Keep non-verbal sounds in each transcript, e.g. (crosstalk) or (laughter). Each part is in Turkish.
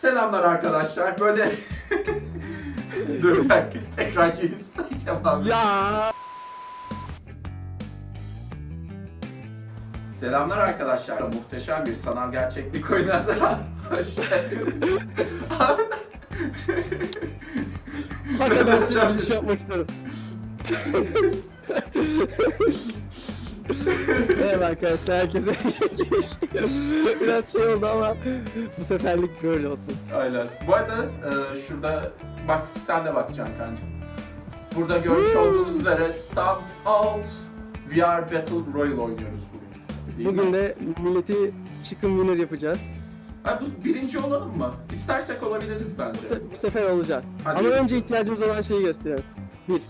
Selamlar arkadaşlar. Böyle (laughs) Dur bir dakika tekrar geri sayacağım abi. Ya. Selamlar arkadaşlar. Muhteşem bir sanal gerçeklik oyununa da (laughs) hoş geldiniz. Hakikaten size (laughs) bir şey yapmak isterim. Merhaba arkadaşlar, herkese. (laughs) Biraz şey oldu ama bu seferlik böyle olsun. Aynen. Bu arada e, şurada bak sen de bakacaksın kanka. Burada görmüş olduğunuz üzere Start Out VR Battle Royale oynuyoruz bugün. Değil mi? Bugün de milleti chicken winner yapacağız. Ha, bu birinci olalım mı? İstersek olabiliriz bence. Bu, se- bu sefer olacak. Hadi. Ama önce ihtiyacımız olan şeyi gösterelim. Bir.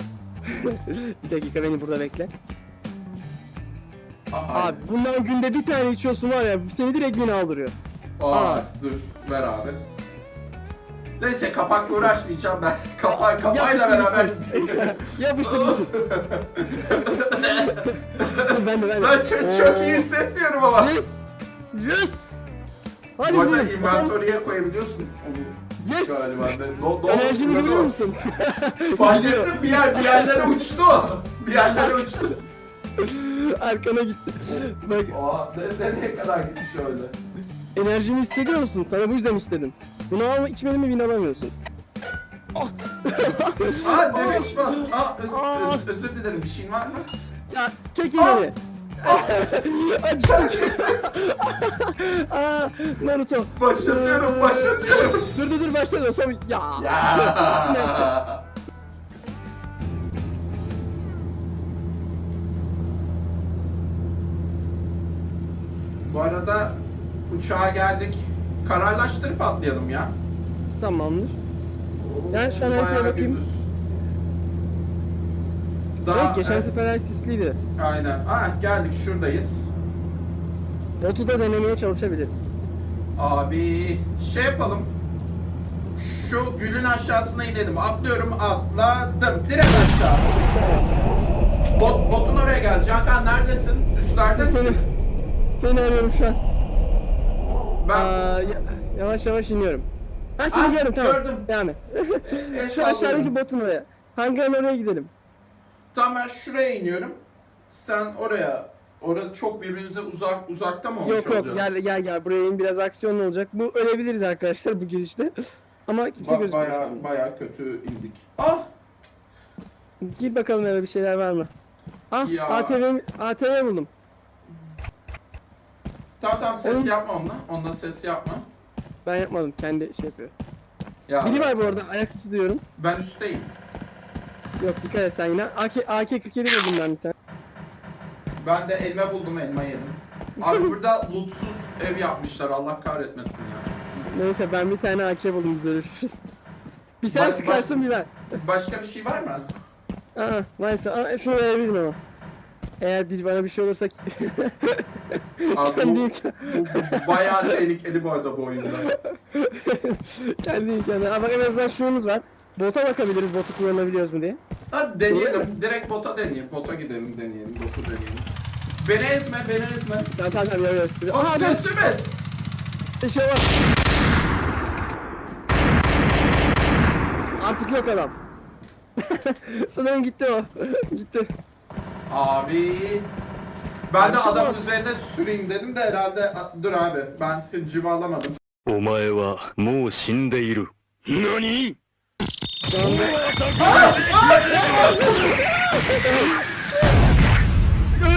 (laughs) bir dakika beni burada bekle. Aha. Abi bundan günde bir tane içiyorsun var ya seni direkt beni aldırıyor. Aa, Aa. dur ver abi. Neyse kapakla uğraşmayacağım ben. Kapa kapayla Yapıştır beraber. Yapıştır gitsin. (laughs) (laughs) ben de ben de. ben çok, çok iyi hissetmiyorum ama. Yes! Yes! Hadi Bu arada inventory'e koyabiliyorsun onu Yes! galiba. Ne, no, no, Enerjimi no. musun? Fark (laughs) ettim bir, yer, bir yerlere uçtu. Bir yerlere uçtu. (laughs) Arkana gitti. Bak Aa, ne, nereye kadar gitmiş öyle? enerjimi hissediyor musun? Sana bu yüzden istedim. Bunu alma içmedin mi bin alamıyorsun. Aa ne biçim Aa öz, Aa. öz, özür dilerim bir şeyin var mı? Ya çek elini. Acı acı. Aa Naruto. Başlatıyorum başlatıyorum. Dur dur dur başla Sam. Ya. Neyse. Ya. Bu arada uçağa geldik. Kararlaştırıp atlayalım ya. Tamamdır. Yani şu an haritaya bakayım. gündüz. evet geçen evet, sefer sisliydi. Aynen. Ah geldik şuradayız. Botu da denemeye çalışabiliriz. Abi şey yapalım. Şu gülün aşağısına inelim. Atlıyorum atladım. Direkt aşağı. Bot, botun oraya gel. Cakan neredesin? Üstlerde misin? Seni arıyorum şu an. Ben Aa, ya- yavaş yavaş iniyorum. Ben seni Ah, gördüm tamam. gördüm. Devam et. (laughs) el (laughs) şu aşağıdaki botun oraya. Hangi an oraya gidelim? Tamam ben şuraya iniyorum. Sen oraya. Orada çok birbirimize uzak uzakta mı olmuş yok yok olacağız? gel gel gel buraya in biraz aksiyon olacak. Bu ölebiliriz arkadaşlar bu girişte. (laughs) Ama kimse Ba- gözükmüyor. baya, baya kötü indik. Ah! Gir bakalım eve bir şeyler var mı? Ah Ya. ATV, ATV buldum. Tamam tamam ses Oğlum. yapma onunla. Onunla ses yapma. Ben yapmadım kendi şey yapıyor. Ya Biri var bu arada ayak sesi duyuyorum. ben üstteyim. Yok dikkat et sen yine. AK, AK-47 buldum ben bir tane. Ben de elma buldum elma yedim. Abi burada (laughs) lootsuz ev yapmışlar Allah kahretmesin ya. Neyse ben bir tane AK buldum görüşürüz. Bir sen Bak- sıkarsın bir ben. Başka bir şey var mı? Aa, neyse Aa, şunu verebilirim ama. Eğer bir bana bir şey olursa (laughs) Abi bu, bu, bu bayağı tehlikeli bu arada bu oyunda. (laughs) kendi imkanı. Bak en azından şunumuz var. Bota bakabiliriz botu kullanabiliyoruz mu diye. Hadi deneyelim. Direkt bota deneyelim. Bota gidelim deneyelim. Botu deneyelim. Beni ezme, beni ezme. Tamam tamam tamam Aa, Aa adam sesimi. şey var. Artık yok adam. (laughs) Sanırım gitti o. (laughs) gitti. Abi. Ben de adamın üzerine süreyim dedim de herhalde dur abi ben civalamadım. Omae wa mou shindeiru. Nani?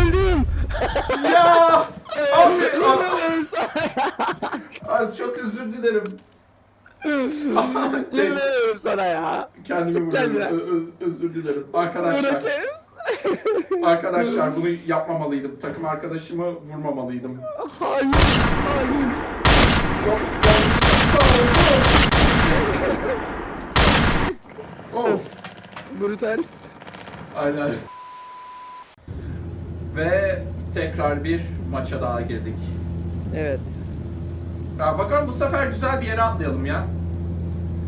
Öldüm. Ya! (laughs) Abi, (laughs) abi çok özür dilerim. Yemin sana ya. Kendimi vurdum. Öz, özür dilerim. Arkadaşlar. (laughs) arkadaşlar bunu yapmamalıydım. Takım arkadaşımı vurmamalıydım. Hayır. Hayır. Çok of. Brutal. Aynen. Ve tekrar bir maça daha girdik. Evet. Ya bakalım bu sefer güzel bir yere atlayalım ya.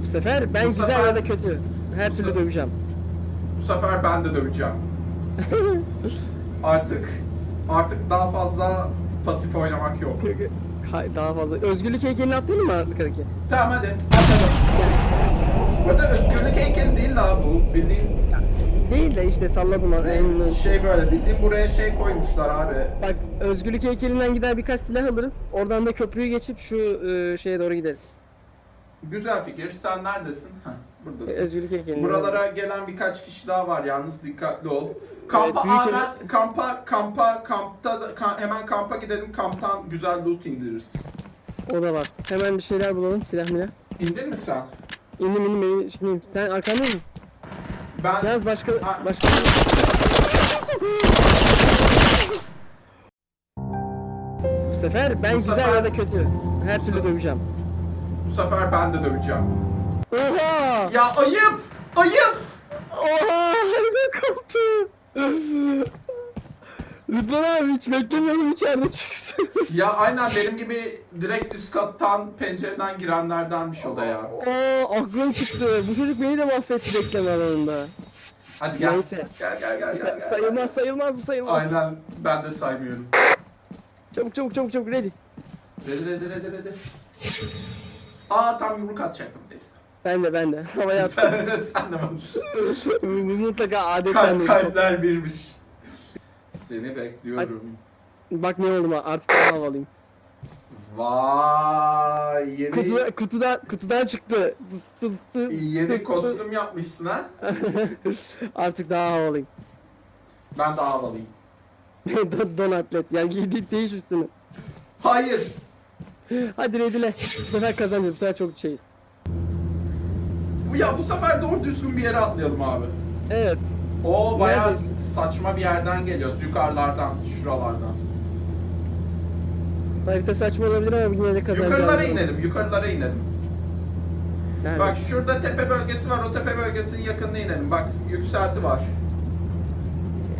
Bu sefer ben Bu güzel sefer- ya da kötü. Her türlü döveceğim. Bu sefer ben de döveceğim. (laughs) artık artık daha fazla pasif oynamak yok. Kay- Daha fazla. Özgürlük heykelini atlayalım mı arkadaki? Tamam hadi atladım. Burada özgürlük heykeli değil daha bu. Bildiğin Değil de işte salladım onu. En- şey böyle bildiğin buraya şey koymuşlar abi. Bak özgürlük heykelinden gider birkaç silah alırız. Oradan da köprüyü geçip şu e, şeye doğru gideriz. Güzel fikir. Sen neredesin? Heh, E, buradasın. Özgürlük heykelinden. Buralara gelen birkaç kişi daha var yalnız dikkatli ol. Kampa büyük hemen kampa kampa kampta da- hemen kampa gidelim. Kamptan güzel loot indiririz. O da var. Hemen bir şeyler bulalım. Silah milah. İndin mi sen? İndim indim beni şimdi sen arkanda mısın? Ben Yalnız başka Ha. başka Bu sefer ben Bu güzel sefer- ya da kötü. Her Bu türlü döveceğim. bu sefer ben de döveceğim. Oha! Ya ayıp! Ayıp! Oha! Harika koptu. Rıdvan abi hiç beklemiyordum içeride çıksın. Ya aynen benim gibi direkt üst kattan pencereden girenlerdenmiş o da ya. Oo aklım çıktı. Bu çocuk beni de mahvetti bekleme alanında. Hadi gel. Neyse. Gel gel gel gel. gel. Sayılmaz sayılmaz bu sayılmaz. Aynen ben de saymıyorum. Çabuk çabuk çabuk çabuk ready. Redi redi redi redi. Aa tam yumruk atacaktım neyse. Ben de ben de. (laughs) Havaya attım. sen, sen de varmış. (laughs) Bu mutlaka adetten Kalp, de. kalpler birmiş. Seni bekliyorum. Bak ne oldu artık daha havalıyım. Vay yeni Kutuda, kutudan, kutudan çıktı. Yeni kostüm yapmışsın ha. (laughs) Artık daha havalıyım. Ben de havalıyım. Don, atlet. Yani giydik değiş üstünü. Hayır. Hadi redile. Bu sefer kazanacağız. Bu sefer çok şeyiz. Ya bu sefer doğru düzgün bir yere atlayalım abi. Evet. O bayağı Neredeyiz? saçma bir yerden geliyoruz. Yukarılardan, şuralardan. Harita saçma olabilir ama yine de kazanacağız. Yukarılara inelim, yukarılara inelim. Nerede? Bak şurada tepe bölgesi var, o tepe bölgesinin yakınına inelim. Bak yükselti var.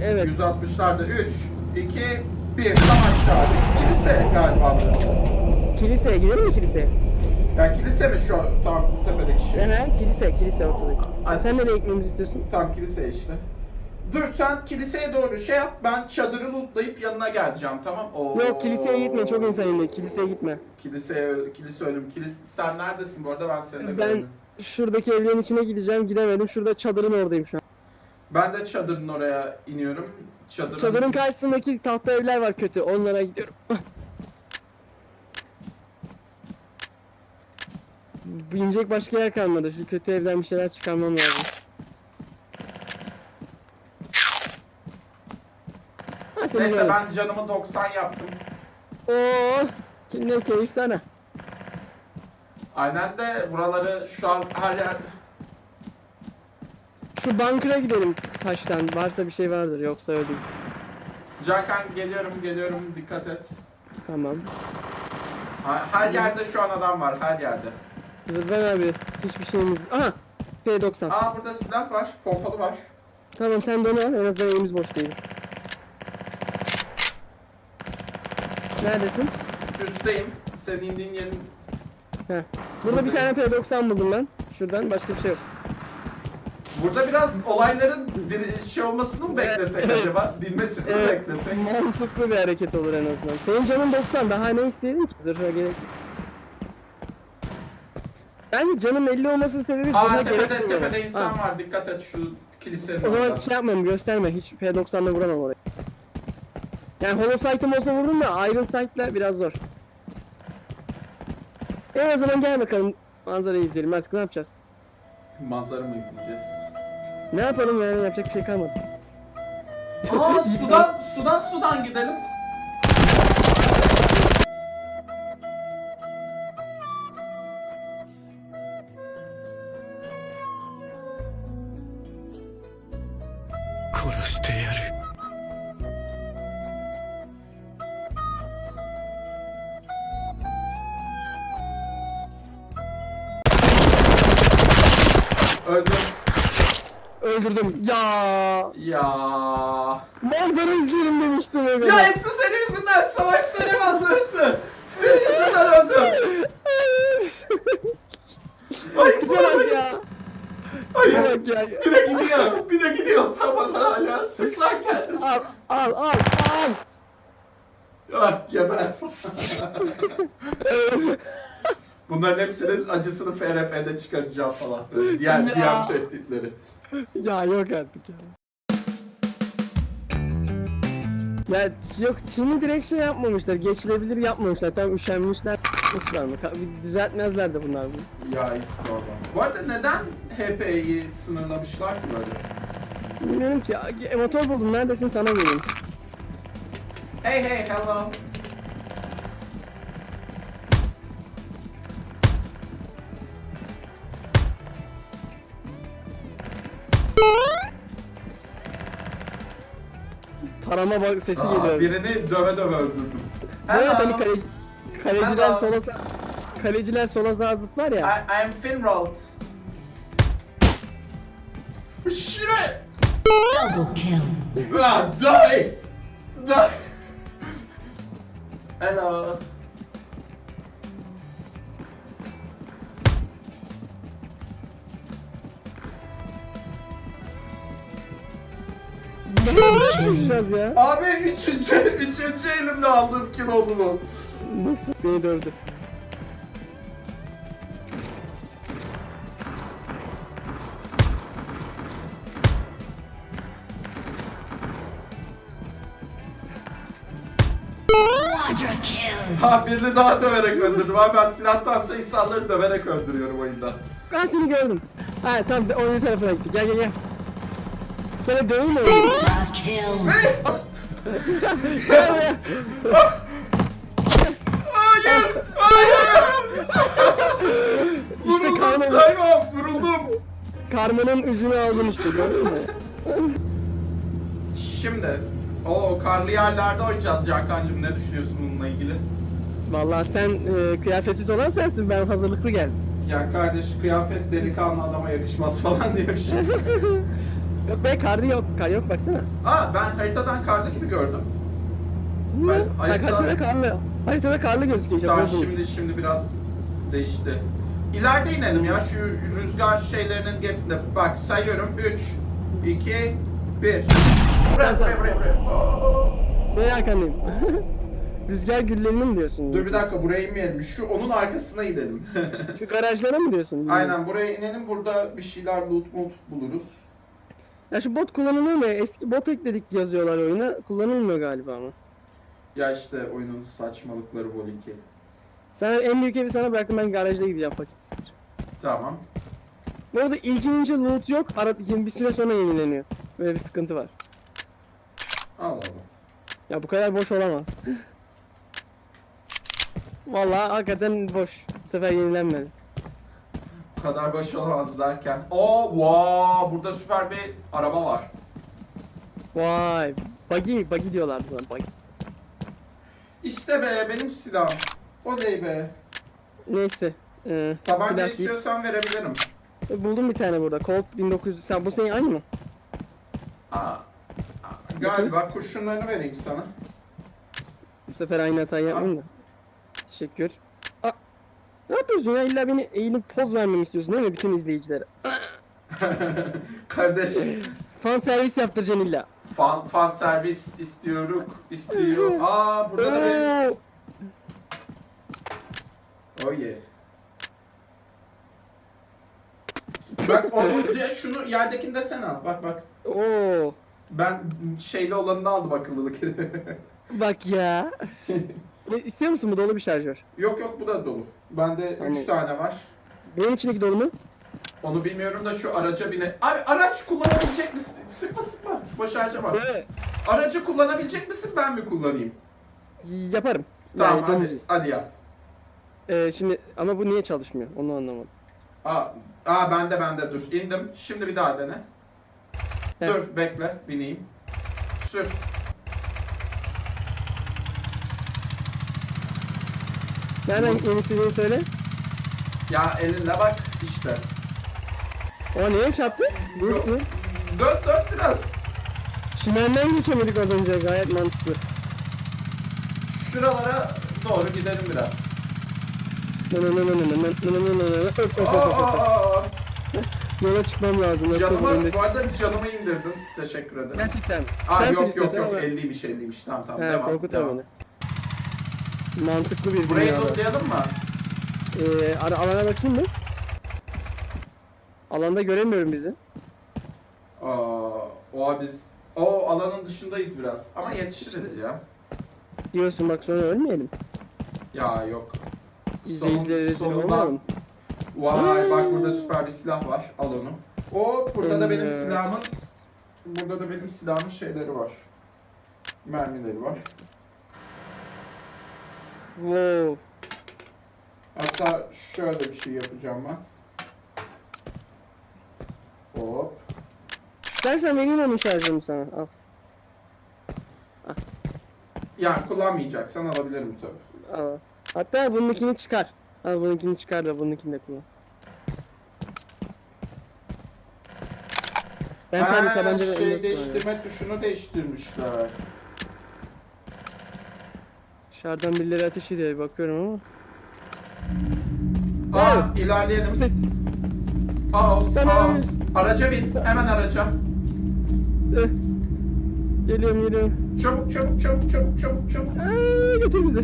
Evet. 160'larda 3, 2, 1. Tam aşağı. Kilise galiba burası. Kiliseye gidelim mi kiliseye? Ya kilise mi şu tam tepedeki şey? Aha, kilise, kilise ortadaki. Hadi. Sen nereye gitmemizi istiyorsun? Tam kilise işte. Dur sen kiliseye doğru şey yap. Ben çadırı lootlayıp yanına geleceğim tamam? Oo. Yok kiliseye gitme, çok insan indi. Kiliseye gitme. Kiliseye, kilise ölüm. Kilise, sen neredesin bu arada ben seni de Ben gördüm. şuradaki evlerin içine gideceğim, gidemedim. Şurada çadırın oradayım şu an. Ben de çadırın oraya iniyorum. Çadırın, Çadırın karşısındaki tahta evler var kötü, onlara gidiyorum. (laughs) İnecek başka yer kalmadı. Şu kötü evden bir şeyler çıkarmam lazım. Ha, Neyse böyle. ben canımı 90 yaptım. Oo, ne keyif sana. Aynen de buraları şu an her yer... Şu bankıra gidelim taştan. Varsa bir şey vardır yoksa öyle değil. Cakan geliyorum geliyorum dikkat et. Tamam. Ha- Her yerde şu an adam var her yerde. Rıdvan abi hiçbir şeyimiz... Aha! P90. Aa burada silah var, pompalı var. Tamam sen de onu al en azından elimiz boş değiliz. Neredesin? Üstteyim. Senin indiğin yerin... Heh. Burada bir tane P90 buldum ben. Şuradan başka bir şey yok. Burada biraz olayların diri- şey olmasını mı beklesek Evet. acaba? Dinmesini mi Evet, beklesek? mantıklı bir hareket olur en azından. Senin canın 90 daha ne isteyelim ki? Zırha gerek yok. Bence canın 50 olmasının sebebi Aa gerek tepede, duymamak. tepede insan Ha, var dikkat et şu kilisenin O zaman orada. şey yapmam gösterme hiç P90'la vuramam oraya. Yani Holosight'ım olsa vurdum da Iron Sight'la biraz zor. E o zaman gel bakalım manzarayı izleyelim artık ne yapacağız? Manzara mı izleyeceğiz? Ne yapalım yani yapacak bir şey kalmadı. Aa sudan, sudan sudan gidelim. Öldüm. Öldürdüm. Ya Ya. manzara izleyelim demiştim evet. Ya hepsi senin yüzünden savaşların manzarası. Senin yüzünden öldüm. Ay bu ya. Hayır. Bak ya. Bir de gidiyor. Bir de gidiyor. Tamam hala. Sık lan kendini. Al al al al. Ah geber. (laughs) Bunların hepsinin acısını FRP'de çıkaracağım falan. Böyle Diğer, diğer tehditleri. ya yok artık ya. Ya yok Çin'i direkt şey yapmamışlar. Geçilebilir yapmamışlar. Tam üşenmişler. Yapmışlar mı? Düzeltmezler de bunlar bunu. Ya hiç sorma. Bu arada neden HP'yi sınırlamışlar ki böyle? Bilmiyorum ki. ya, motor buldum. Neredesin sana geleyim. Hey hey hello. Tarama bak sesi Aa, geliyor. birini döve döve öldürdüm. Evet hani Hello. kale, kaleciler Hello. sola kaleciler sola sağa zıplar ya. I, I'm Finrold. Shit! Double kill. Ah, die! Die! Hello. Konuşacağız ya? Abi üçüncü, üçüncü elimle oldu bu. Nasıl? Beni dövdü. Ha birini daha döverek öldürdüm. Abi ben silahtansa insanları döverek öldürüyorum oyunda. Ben seni gördüm. Ha tamam oyunun tarafına gitti. Gel gel gel. Mi. Gel buraya. Hayır! Hayır! İşte Vuruldum karnım, saymam, vuruldum. karmanın ucunu aldın işte gördün mü? Şimdi, o karlı yerlerde oynayacağız Cankancığım. Ne düşünüyorsun bununla ilgili? Vallahi sen e, kıyafetsiz olan sensin ben hazırlıklı geldim. Ya kardeş kıyafet delikanlı adama yakışmaz falan diye bir şey. (laughs) Yok be karlı yok. Kar yok baksana. Aa ben haritadan karlı gibi gördüm. Ne? Ben- Bak haritada- karlı. Haritada karlı gözüküyor. Tamam şimdi şimdi biraz değişti. İleride inelim ya şu rüzgar şeylerinin gerisinde. Bak sayıyorum 3, 2, 1. Buraya buraya buraya buraya. Senin arkandayım. (laughs) Rüzgar güllerini mi diyorsun? Dur bir dakika buraya inmeyelim. Şu onun arkasına gidelim. Şu garajlara mı diyorsun? Aynen buraya inelim. Burada bir şeyler loot moot buluruz. Ya şu bot kullanılıyor mu? Eski bot ekledik yazıyorlar oyuna. Kullanılmıyor galiba ama. Ya işte oyunun saçmalıkları Vol 2. Sen en büyük evi sana bıraktım ben garajda gideceğim bak. Tamam. Bu arada ilk inince loot yok. Ara, bir süre sonra yenileniyor. Böyle bir sıkıntı var. Al al. Ya bu kadar boş olamaz. (laughs) Vallahi hakikaten boş. Bu sefer yenilenmedi. Kadar baş olamaz derken. Oo, wow, burada süper bir araba var. Vay. Buggy, buggy diyorlar buna. Buggy. İşte be benim silahım. O değil be. Neyse. Ee, Tabanca silah istiyorsan verebilirim. E, Buldum bir tane burada. Colt 1900. Sen bu senin aynı mı? Aa, galiba kurşunlarını vereyim sana. Bu sefer aynı hatayı yapmayayım da. Teşekkür. Ne yapıyorsun ya? İlla beni eğilip poz vermemi istiyorsun değil mi bütün izleyicilere? (laughs) Kardeş, Fan servis yaptıracaksın illa. fan, fan servis istiyoruz, istiyor. (laughs) Aa, burada da. Oo! Oh yeah. Bak onu, de- şunu yerdekini de sen al. Bak bak. Oo. Ben şeyli olanını aldım akıllılık. (laughs) Bak ya. Ne, İstiyor musun bu dolu bir şarjör? yok yok bu da dolu. Bende 3 Tamam. tane var. Benim içindeki dolu mu? Onu bilmiyorum da şu araca bine... Abi araç kullanabilecek misin? Sıkma sıkma. Boş harcama. Evet. Aracı kullanabilecek misin ben mi kullanayım? Yaparım. Tamam yani hadi, deneyeceğiz. hadi yap. Ee, şimdi ama bu niye çalışmıyor? Onu anlamadım. Aa, aa bende bende dur. İndim. Şimdi bir daha dene. Evet. Dur bekle bineyim. Sür. Nereden en istediğini söyle. Ya elinle bak işte. O niye çarptı? Dur dur. Dört dört biraz. Şimenden geçemedik az önce gayet mantıklı. Şuralara doğru gidelim biraz. Yola çıkmam lazım. Canımı, bu arada canımı indirdim. Teşekkür ederim. Gerçekten. Aa, Sen yok yok yok 50'ymiş 50'ymiş. Tamam tamam He, devam. Korkutma beni. Mantıklı bir Burayı dünyada. lootlayalım mı? Ee, ara, alana bakayım mı? Alanda göremiyorum bizi. Aa, o biz o alanın dışındayız biraz ama yetişiriz ya. Diyorsun bak sonra ölmeyelim. Ya yok. İzleyicilere rezil sonunda- olmayalım. Vay bak burada süper bir silah var. Al onu. O burada da benim Evet. silahımın burada da benim silahımın şeyleri var. Mermileri var. Wow. Hatta şöyle bir şey yapacağım ben. Hop. İstersen vereyim onun şarjını sana. Al. Yani kullanmayacaksan alabilirim tabii. al. Hatta bununkini çıkar. Al bununkini çıkar da bununkini de kullan. Ben ha, şey değiştirme tuşunu değiştirmişler. Dışarıdan birileri ateş ediyor bakıyorum ama. Aa Bu ilerleyelim. ses. Ben house. Araca bin. Hemen araca. Eh. Geliyorum geliyorum. Çabuk çabuk çabuk çabuk çabuk çabuk. Aa, götür bizi.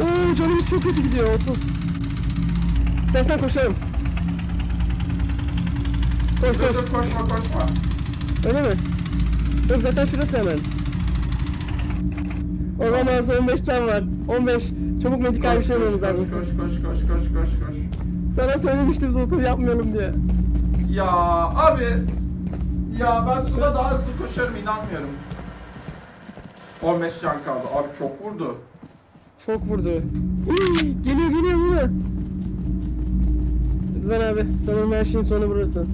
Oo canımız çok kötü gidiyor 30. İstersen koşalım. Koş Dur koş. dur koşma koşma. Öyle mi? Yok zaten şurası hemen. Olamaz 15 can var. 15. Çabuk medikal bir Koş şey koş olmamız koş lazım. koş koş koş koş koş koş. Sana söylemiştim doktor yapmayalım diye. Ya abi. Ya ben suda daha hızlı koşarım inanmıyorum. 15 can kaldı. Abi çok vurdu. Çok vurdu. Hii, geliyor geliyor geliyor. Rıdvan abi sanırım her şeyin sonu burası.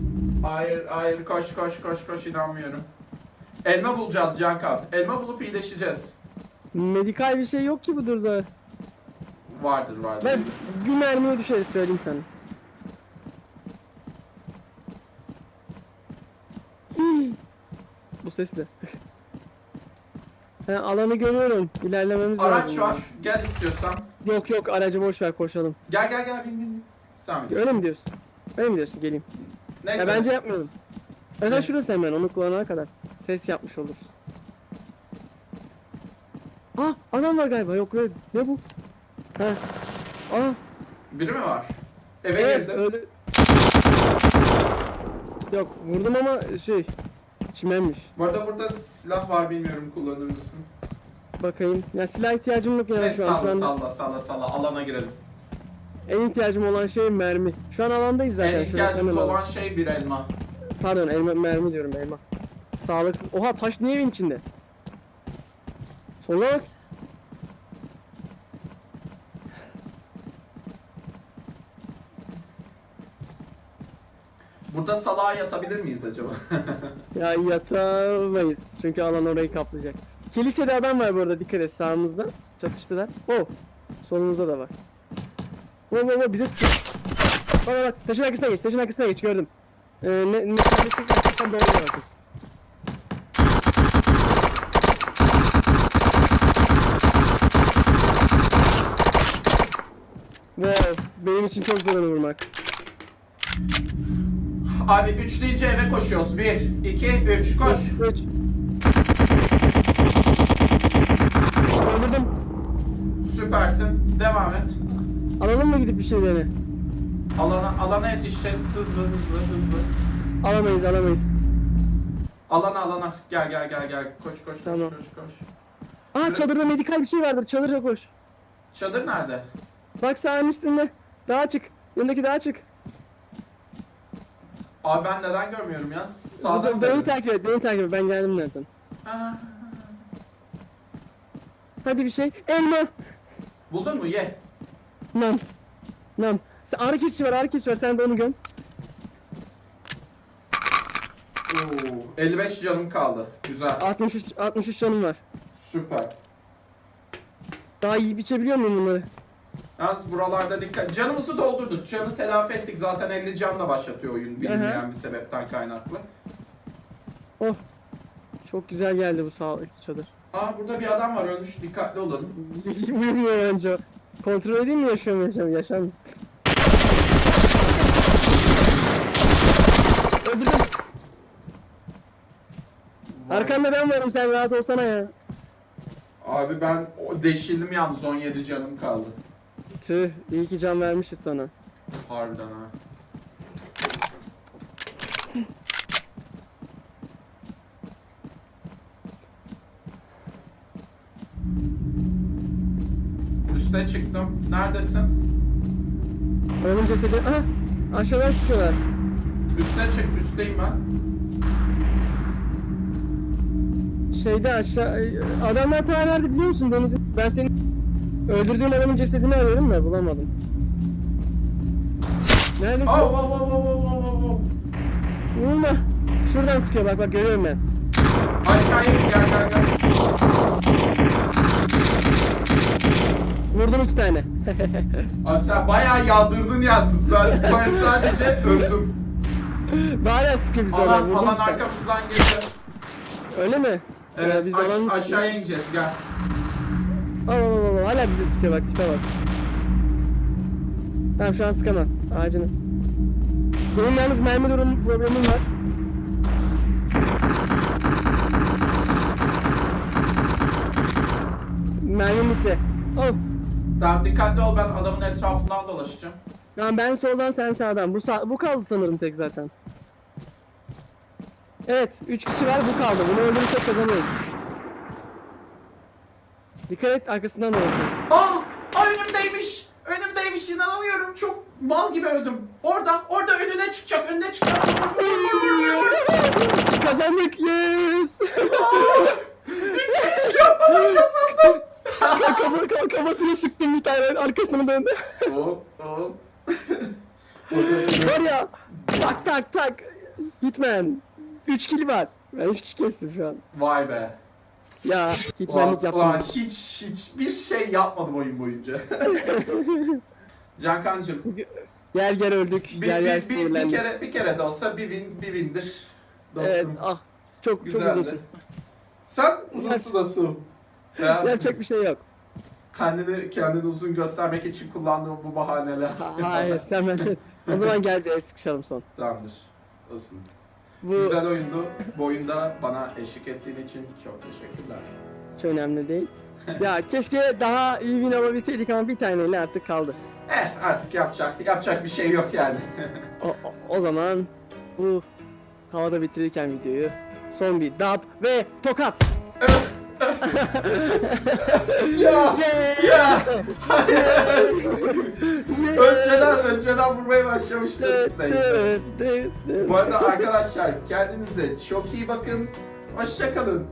Hayır hayır koş koş koş koş inanmıyorum. Elma bulacağız Cankan. Elma bulup iyileşeceğiz. Medikal bir şey yok ki bu durda. Vardır vardır. Ben bir mermiye düşeriz söyleyeyim sana. Bu ses ne? He, alanı görüyorum. İlerlememiz Araç lazım. var. Gel istiyorsan. Yok yok aracı boş ver koşalım. Gel gel gel bin bin. Sen biliyorsun. Öyle mi diyorsun? Öyle mi diyorsun? Geleyim. Neyse. Ya bence yapmayalım. Neyse. şurası hemen onu kullanana kadar. Ses yapmış oluruz. Aa adam var galiba yok öyle. Ne bu? Ha. Aa Biri mi var? Eve evet girdim. öyle. Yok vurdum ama şey çimenmiş. Bu arada burada silah var bilmiyorum kullanır mısın? Bakayım. Ya silah ihtiyacım yok yani Neyse şu an. Salla salla salla salla alana girelim. en ihtiyacım olan şey mermi. Şu an alandayız zaten. En ihtiyacımız olan şey bir elma. Pardon elma, mermi diyorum elma. Sağlıksız. Oha taş niye evin içinde? Bak. Burada salağa yatabilir miyiz acaba? Ya yatamayız. Çünkü alan orayı kaplayacak. Kilisede adam var bu arada dikkat et sağımızda. Çatıştılar. Oh. Solumuzda da var. Oh oh oh bize sıkıyor. Bak bak taşın arkasına geç taşın arkasına geç gördüm. Ee, ne, ne neredesin arkasından doğru yola Wow, benim için çok zor vurmak. Abi üç deyince eve koşuyoruz. Bir, iki, üç, koş. 3 Öldürdüm. Süpersin. Devam et. Alalım mı gidip bir şeyleri? Alana, alana yetişeceğiz. Hızlı hızlı hızlı. Alamayız alamayız. Alana alana. Gel gel gel gel. Koş koş koş Tamam. koş koş. Aa çadırda medikal bir şey vardır. Çadırda koş. Çadır nerede? Bak sağın üstünde. Dağa çık. Yanındaki dağa çık. Abi ben neden görmüyorum ya? Sağdan beni mı? takip et. Beni takip et. Ben geldim zaten. Aa, Hadi bir şey. Elma. Buldun mu? Ye. Nam. Nam. Sen, ağrı kesici var. Ağrı kesici var. Sen de onu göm. Oo, 55 canım kaldı. Güzel. 63, 63 canım var. Süper. Daha iyi biçebiliyor muyum bunları? Yalnız buralarda dikkat. Canımızı doldurduk. Canı telafi ettik. Zaten 50 canla başlatıyor oyun. Bilinmeyen bir sebepten kaynaklı. Oh. Çok güzel geldi bu sağlıklı çadır. Aa burada bir adam var ölmüş. Dikkatli olalım. Uyumuyor önce. Kontrol edeyim mi yaşıyor mu yaşam yaşam. Öldürdüm. Vay. Arkanda ben varım sen rahat olsana ya. Abi ben o deşildim yalnız 17 canım kaldı. Tüh iyi ki can vermişiz sana. Harbiden ha. Üste çıktım. Neredesin? Onun cesedi... Aha! Aşağıdan sıkıyorlar. Üste çık. Üsteyim ben. Şeyde aşağı... Adamlar ta nerede biliyor musun Deniz? Ben senin öldürdüğün adamın cesedini arıyorum da bulamadım. Neredesin? Oh, oh, oh, oh, oh, oh, oh. Vurma. Şuradan sıkıyor bak bak görüyorum ben. Aşağıya in, gel gel gel. Vurdum iki tane. Abi sen bayağı yaldırdın yalnız. Ben, ben sadece öldüm. Hala sıkıyor adam. Alan, alan arkamızdan geliyor. Öyle mi? Ee, Evet, biz aş- aşağıya ineceğiz gel. Al al al al. Hala bize sıkıyor bak tipe bak. Tamam şu an sıkamaz. Ağacını. Benim yalnız mermi durum problemim var. Mermim bitti. Oh. Tamam dikkatli ol ben adamın etrafından dolaşacağım. Tamam ben soldan sen sağdan. Bu sağ, bu kaldı sanırım tek zaten. Evet, 3 kişi var bu kaldı. Bunu öldürürsek kazanıyoruz. Dikkat et arkasından dolaşıyor. Aa! Aa önümdeymiş! Önümdeymiş inanamıyorum. Çok mal gibi öldüm. Orada, orada önüne çıkacak, önüne çıkacak. Vur, vur, vur, vur, vur. Kazandık yes. Hiçbir şey yapmadan kazandım. Kafa, kafa, kafasını sıktım bir tane arkasını döndü. Hop, hop. Var ya tak tak tak. Hitman. 3 kill var. Ben 3 kişi kestim şu an. Vay be. Ya Ulan, hitmanlık ulan yaptım. hiç hiçbir şey yapmadım oyun boyunca. Cankancım Yer yer öldük. bir, yer yer bir, bir, kere bir kere de olsa bir win bir windir. Dostum. Evet ah. Çok çok Güzeldi. uzunsun. Sen uzunsun nasıl? Ya, Yapacak bir şey yok. kendini kendini uzun göstermek için kullandığım bu bahaneler. Ha- Hayır sen benden. (laughs) O zaman gel bir el sıkışalım son. Tamamdır. Olsun. Bu Güzel oyundu. Bu oyunda bana eşlik ettiğin için çok teşekkürler. hiç önemli değil. ya keşke daha iyi win alabilseydik ama bir taneyle artık kaldı. Eh artık yapacak yapacak bir şey yok yani. O, o, o zaman bu havada bitirirken videoyu son bir dab ve tokat. Ya ya. (laughs) Önceden önceden vurmaya başlamıştım. Neyse. Neyse. Bu arada arkadaşlar kendinize çok iyi bakın. Hoşçakalın.